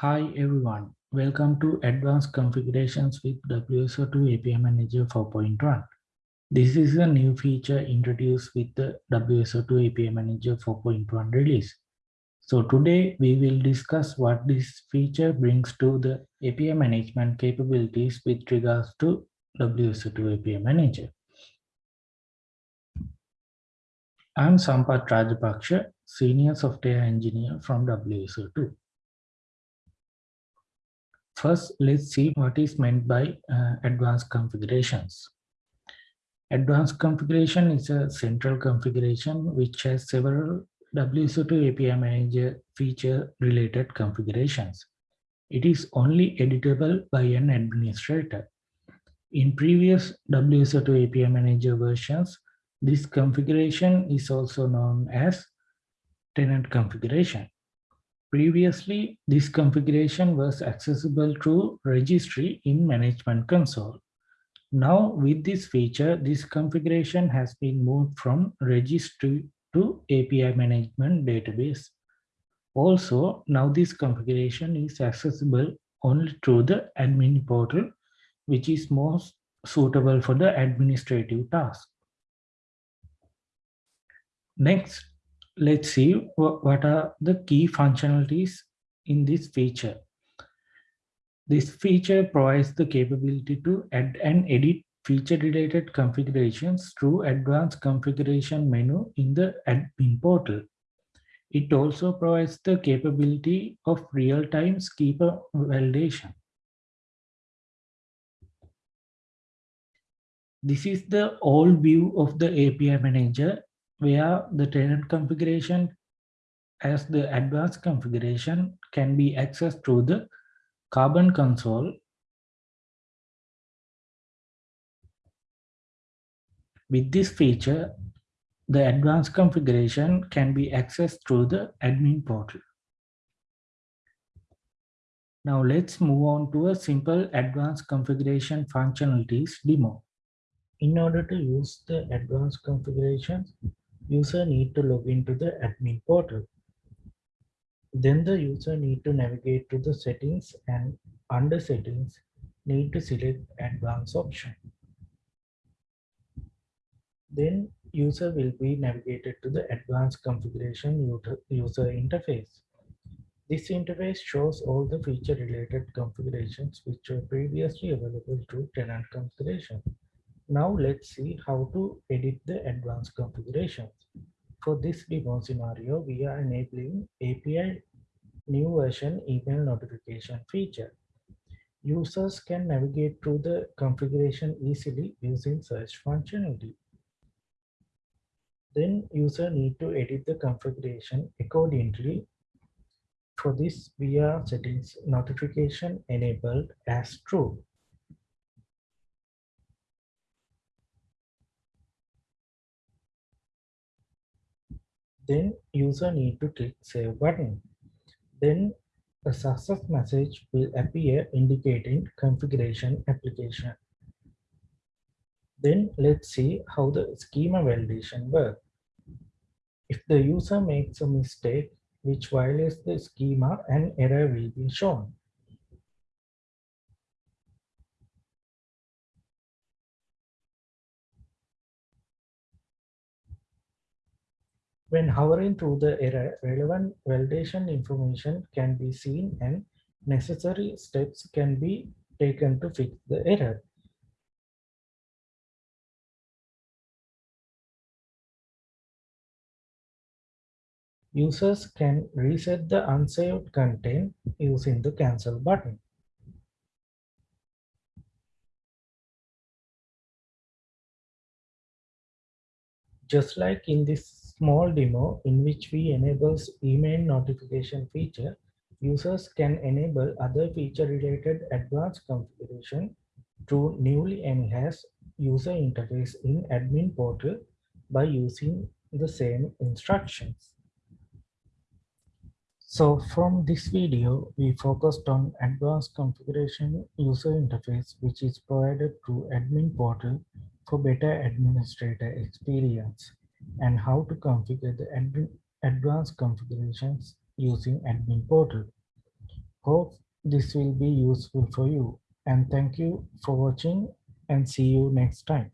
Hi everyone, welcome to Advanced Configurations with WSO2 API Manager 4.1. This is a new feature introduced with the WSO2 API Manager 4.1 release. So today we will discuss what this feature brings to the API management capabilities with regards to WSO2 API Manager. I'm Sampath Rajapaksha, Senior Software Engineer from WSO2. First, let's see what is meant by uh, advanced configurations. Advanced configuration is a central configuration which has several WSO2 API Manager feature related configurations. It is only editable by an administrator. In previous WSO2 API Manager versions, this configuration is also known as tenant configuration. Previously, this configuration was accessible through registry in Management Console. Now, with this feature, this configuration has been moved from registry to API Management Database. Also, now this configuration is accessible only through the admin portal, which is most suitable for the administrative task. Next, let's see what are the key functionalities in this feature. This feature provides the capability to add and edit feature-related configurations through advanced configuration menu in the admin portal. It also provides the capability of real-time schema validation. This is the old view of the API manager where the tenant configuration as the advanced configuration can be accessed through the Carbon console With this feature, the advanced configuration can be accessed through the admin portal. Now let's move on to a simple advanced configuration functionalities demo. In order to use the advanced configurations, user need to log into the admin portal. Then the user need to navigate to the settings and under settings need to select advanced option. Then user will be navigated to the advanced configuration user interface. This interface shows all the feature related configurations which were previously available to tenant configuration. Now let's see how to edit the advanced configurations. For this demo scenario, we are enabling API new version email notification feature. Users can navigate through the configuration easily using search functionality. Then user need to edit the configuration accordingly. For this, we are settings notification enabled as true. Then user need to click save button. Then a success message will appear indicating configuration application. Then let's see how the schema validation works. If the user makes a mistake which violates the schema, an error will be shown. When hovering through the error, relevant validation information can be seen and necessary steps can be taken to fix the error. Users can reset the unsaved content using the cancel button. Just like in this small demo in which we enables email notification feature, users can enable other feature related advanced configuration through newly enhanced user interface in admin portal by using the same instructions. So from this video, we focused on advanced configuration user interface, which is provided through admin portal for better administrator experience and how to configure the advanced configurations using admin portal. Hope this will be useful for you and thank you for watching and see you next time.